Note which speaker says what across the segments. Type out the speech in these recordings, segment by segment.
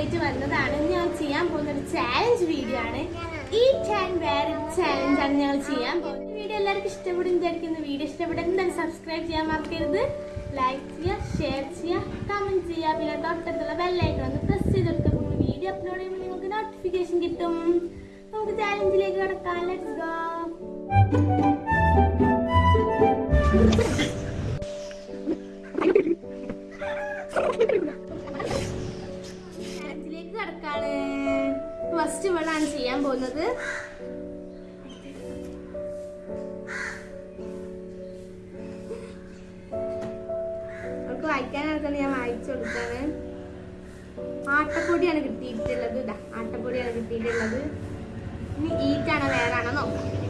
Speaker 1: ആയിട്ട് വന്നതാണ്. ഞങ്ങൾ ചെയ്യാൻ പോകുന്ന ഒരു ചാലഞ്ച് വീഡിയോ ആണ്. ഈ ചാൻ വേറെ ചാലഞ്ച് ആണ് ഞങ്ങൾ ചെയ്യാൻ പോകുന്നത്. വീഡിയോ എല്ലാവർക്കും ഇഷ്ടപ്പെടും വിചാരിക്കുന്ന. വീഡിയോ ഇഷ്ടപ്പെടും എന്തായാലും സബ്സ്ക്രൈബ് ചെയ്യാൻ മറക്കരുത്. ലൈക്ക് ചെയ്യുക ഷെയർ ചെയ്യുക കമന്റ് ചെയ്യുക. പിന്നെ തൊട്ടടുത്തുള്ള ബെല്ലൈക്കൺ ഒന്ന് പ്രസ് ചെയ്ത് കൊടുക്കുക വീഡിയോ അപ്ലോഡ് ചെയ്യുമ്പോൾ നിങ്ങൾക്ക് നോട്ടിഫിക്കേഷൻ കിട്ടും. നമുക്ക് ചാലഞ്ചിലേക്ക് കിടക്കാം. ലെറ്റ്സ് ഗോ ചാലഞ്ചിലേക്ക് ഫസ്റ്റ് ഇവളാണ് ചെയ്യാൻ പോകുന്നത്. അവൾക്ക് വായിക്കാനാണ് ഞാൻ വായിച്ചു കൊടുക്കാണ് ആട്ടപ്പൊടിയാണ് കിട്ടിയിട്ടുള്ളത്. ഇതാ ആട്ടപ്പൊടിയാണ് കിട്ടിയിട്ടുള്ളത്. ഇനി ഈറ്റാണോ വേറാണോ നോക്കാം.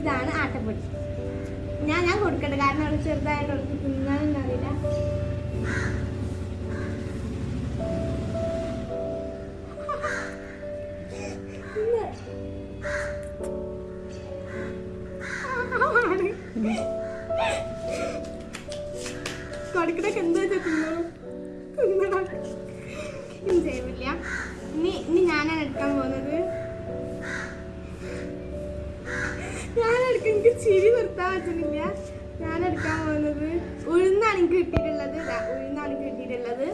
Speaker 1: ഇതാണ് ആട്ടപ്പൊടി. ഞാൻ ഞാൻ കൊടുക്കട്ടെ കാരണം അവിടെ ചെറുതായിട്ട് അവൾക്ക് തിന്നാനൊന്നും അറിയില്ല. കൊടുക്കണൊക്കെ എന്താ തിന്നോ തിന്നണം? ചെയ്യില്ല ഇനി ഇനി ഞാനാണ് എടുക്കാൻ പോകുന്നത്. എനിക്ക് ചിരി നിർത്താൻ പറ്റുന്നില്ല. ഞാൻ എടുക്കാൻ പോകുന്നത് ഉഴുന്നാണ് എനിക്ക് കിട്ടിയിട്ടുള്ളത്. ഉഴുന്നാണ് എനിക്ക് കിട്ടിയിട്ടുള്ളത്.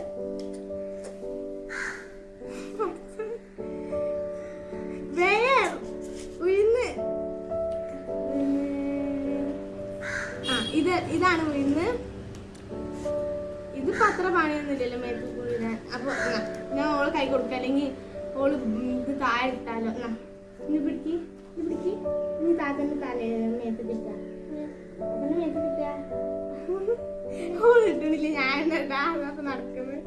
Speaker 1: ഇത് ഇതാണ് ഉഴുന്ന്. ഇത് പത്ര പണിയൊന്നുമില്ലല്ലോ മേത്ത് കുഴിരാൻ അപ്പൊ ഞാൻ ഓൾ കൈ കൊടുക്കാം. അല്ലെങ്കിൽ ഓൾ ഇത് താഴെ ഇട്ടാലോ. എന്നാ ഇനി പിടിക്ക്. ഇത് നീ ഇനി താത്തന്റെ തല മേത്ത് കിട്ടാ താത്തന്റെ മേത്ത് ഞാൻ എന്താ നടക്കുന്നത്?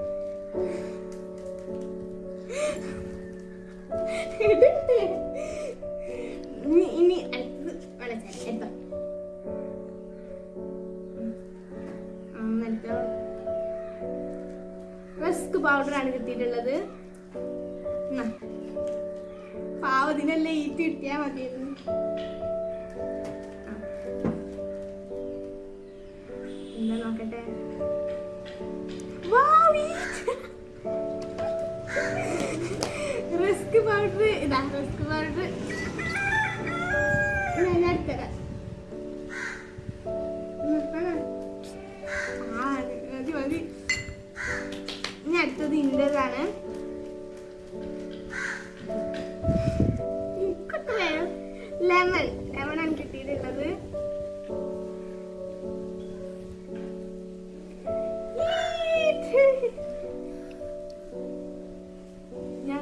Speaker 1: ഇനി അടുത്തത് വെള്ളച്ചാരം എടുത്തോ. റസ്ക് പൗഡറാണ് കിട്ടിയിട്ടുള്ളത്. പാവതിനല്ലേ ഈറ്റ് കിട്ടിയാ മതിയായിരുന്നു. എന്താ നോക്കട്ടെ? Risk powder. ഇതാ റിസ്ക് പൗഡർ. ഞാൻ എടുത്തരാം.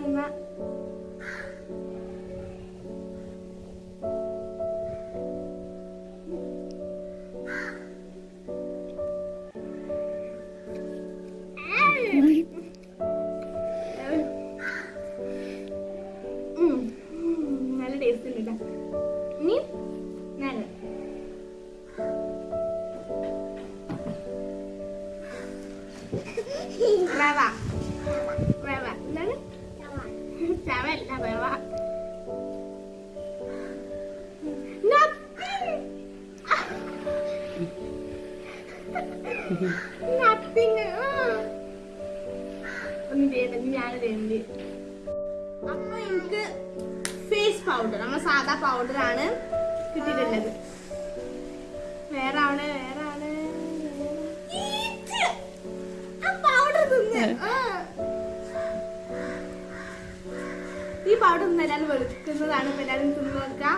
Speaker 1: ഞാൻ എന്നാ ഉം. ഉം. നല്ല ടേസ്റ്റ് ഉണ്ട് കേട്ടോ ഇനി നല്ല ചവല്ല റവ നത്തിങ് ഒന്നും ചെയ്യണ്ട ഞാൻ തരുന്നുണ്ട് അപ്പൊ എനിക്ക് ഫേസ് പൗഡർ നമ്മൾ സാധാ പൗഡർ ആണ് കിട്ടിയിട്ടുള്ളത്. വേറെ ആണ് വേറെ ആണ് പൗഡർ തിന്ന്. പൗഡർ തിന്ന് എല്ലാവരും വെളുക്കുന്നതാണ് ഇപ്പൊ എല്ലാവരും തിന്നു നോക്കാം.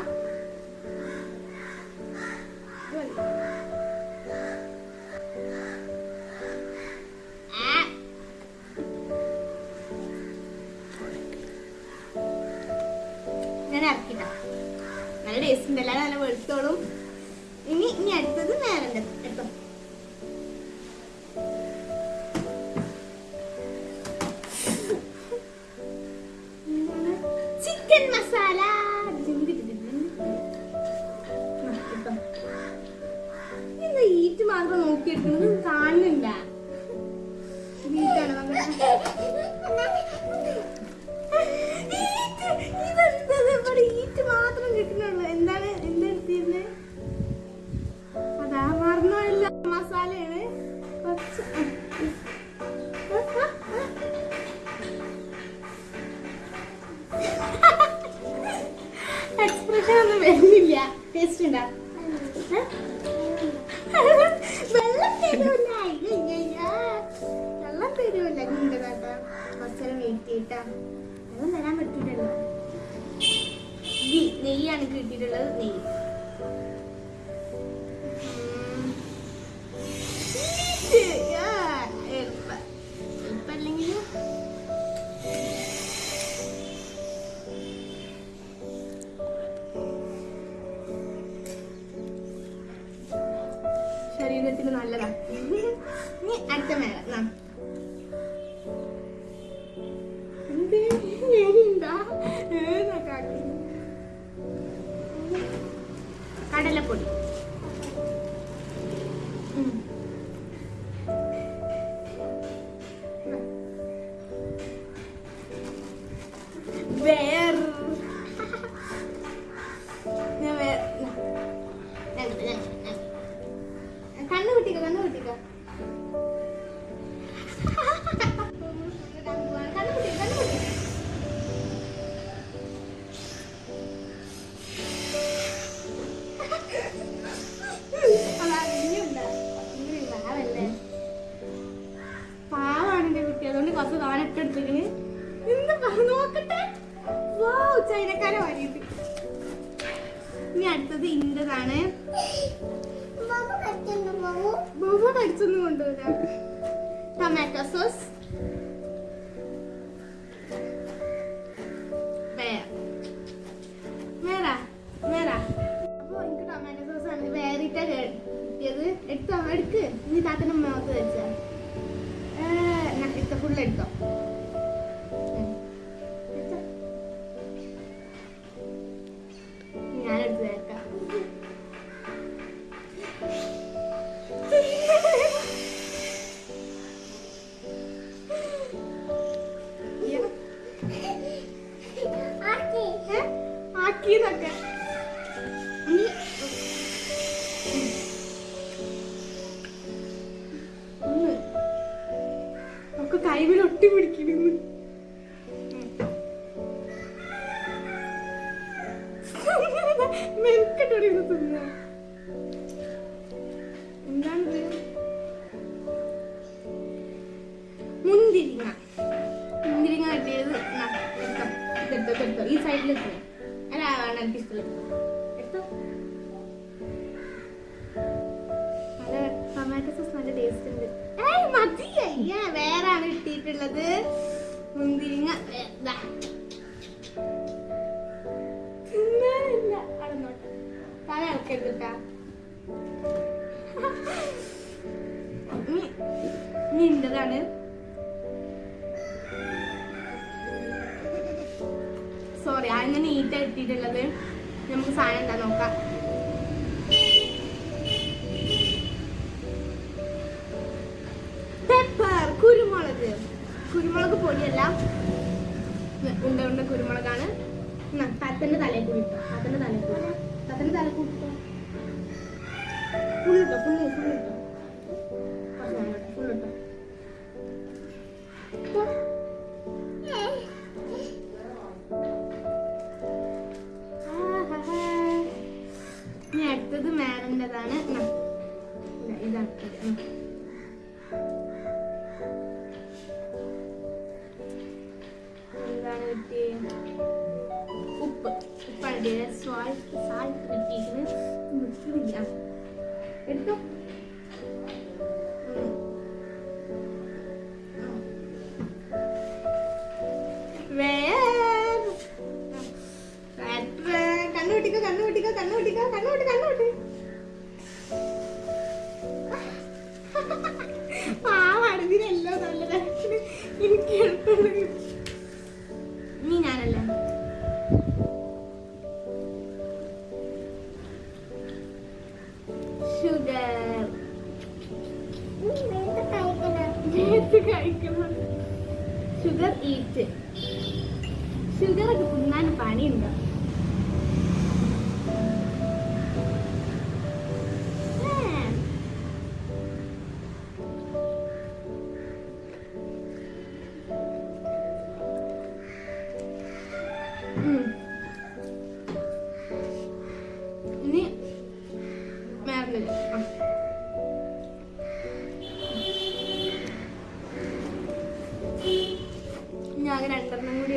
Speaker 1: ഞാൻ ഇറക്കിട്ടാ. നല്ല ടേസ്റ്റ് ഉണ്ട്. എല്ലാവരും നല്ല വെളുത്തോളും. ഇനി ഇനി അടുത്തത് നേരം എടുത്തോ നിൽക്കുന്നത് കാണുന്നില്ല. ഈറ്റ് മാത്രം കിട്ടുന്നുള്ളൂ. എന്താണ് എന്തെടുത്തിരുന്നത് അതാ മറന്നുപോയല്ല മസാലയാണ്. കുറച്ച് എക്സ്പ്രഷൻ ഒന്നും വരുന്നില്ല. ടേസ്റ്റ് ഉണ്ടാ? വെള്ളം തരൂല. വെള്ളം തരൂല ഉണ്ട് കേട്ടോ കുറച്ചേരം വെയിറ്റ് ചെയ്തിട്ടാ വെള്ളം തരാൻ പറ്റില്ലല്ലോ. ഗീ നെയ്യാണ് കിട്ടിയിട്ടുള്ളത്. നെയ്യ്. ശരീരത്തിന് നല്ലതാ. നീ. അടുത്ത കാട്ടി? കടലപ്പൊടി. വേറെ കുറച്ച് തോനൊക്കെ എടുത്തിക്കണ് എന്ത് പറ നോക്കട്ടെ. വൗ ചൈനക്കാരെ വരിയത് ഇനി അടുത്തത് ഇന്റതാണ് ബോബ കടിച്ചൊന്നും കൊണ്ടുവരാം. Tomato sauce aquest. അല്ല വേണ്ട എനിക്ക് ഇഷ്ടമുള്ളത് എടുത്തോ? നല്ല ടൊമാറ്റോ നല്ല ടേസ്റ്റ് ഉണ്ട്. മതി. അയ്യ വേറെ ആണ് കിട്ടിയിട്ടുള്ളത്. മുന്തിരിങ്ങ. തിന്നാനില്ല. അടന്നോട്ടെ തല ഇളക്കരുത് കേട്ടാ ഇനി അങ്ങനെ നീറ്റ് ഇട്ടിട്ടുള്ളത് നമുക്ക് സാധനം എന്താ നോക്കാം. പെപ്പർ കുരുമുളക്. കുരുമുളക് പൊടിയല്ല. ഉണ്ട ഉണ്ട കുരുമുളകാണ്. തത്തന്റെ തലയിൽ കൂടി തത്തന്റെ തലയിൽ കൂടി. തത്തന്റെ തലയിൽ കൂടി ഫുള്ളിട്ടോ ഫുള്ള് ഫുള്ളിട്ടോ ഫുള്ളിട്ടോ മേഡന്റെതാണ് ഇതാണ്. എന്താണ് കിട്ടിയത് ഉപ്പ്. ഉപ്പാണ് കിട്ടിയത് സാൾട്ട് സാൾട്ട് കിട്ടിയിരിക്കുന്നത് നിൽക്കുന്നില്ല എടുത്തോ. ഉം. വേറെ കണ്ണുപിട്ടിക്കോ കണ്ണുപിട്ടിക്കോ കണ്ണുപിട്ടിക്കോ എനിക്ക് നീ ഞാനല്ലേ? ഷുഗർ. Sugar eat. ഷുഗർ ഒക്കെ തിന്നാൻ പണിയുണ്ടോ? രണ്ടെണ്ണം കൂടി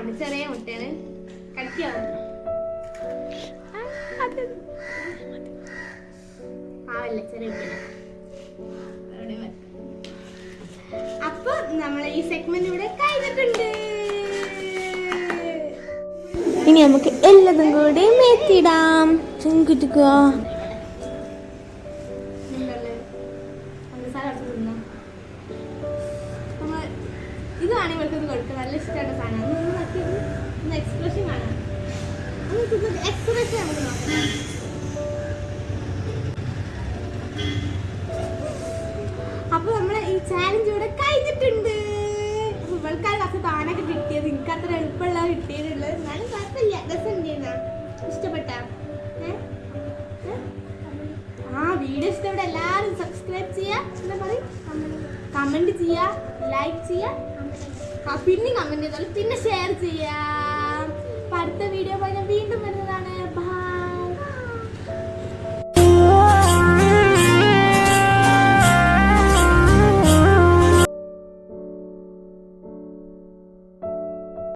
Speaker 1: കാണുന്നുണ്ട് ചെറിയ മുട്ടയാണ് കടിക്കുക പാവല്ല ചെറിയ. അപ്പൊ നമ്മളെ ഈ സെഗ്മെന്റ് ഇവിടെ കഴിഞ്ഞിട്ടുണ്ട്.
Speaker 2: ഇനി നമുക്ക് എല്ലാതും കൂടി മേത്തിടാം ചെങ്കുറ്റുക
Speaker 1: ഇതാണ് പഞ്ചസാര അടിച്ച് നമ്മ- ഇത് വേണമെങ്കിൽ ഇവർക്ക് കൊടുക്കുക നല്ല ഇഷ്ടമുള്ള സാധനമാണ്. നമുക്ക് അപ്പൊ നമ്മളെ ഈ ചാലഞ്ച് ഇവിടെ കഴിഞ്ഞിട്ടുണ്ട്. അപ്പൊ ഇവൾക്കാണ് കുറച്ച് താനൊക്കെ കിട്ടിയത്. എനിക്ക് അത്ര എളുപ്പമുള്ള കിട്ടിയിട്ടുള്ളത് എന്നാലും കുഴപ്പമില്ല. രസം ഇഷ്ടപ്പെട്ട. ആ വീഡിയോ ഇഷ്ടപ്പെട്ട എല്ലാവരും സബ്സ്ക്രൈബ് ചെയ്യുക എന്താ പറയും ചെയ്യുക ലൈക്ക് ചെയ്യുക പിന്നെ കമന്റ് ചെയ്താലും പിന്നെ ഷെയർ ചെയ്യാം. അടുത്ത വീഡിയോ വീണ്ടും വരുന്നതാണ്.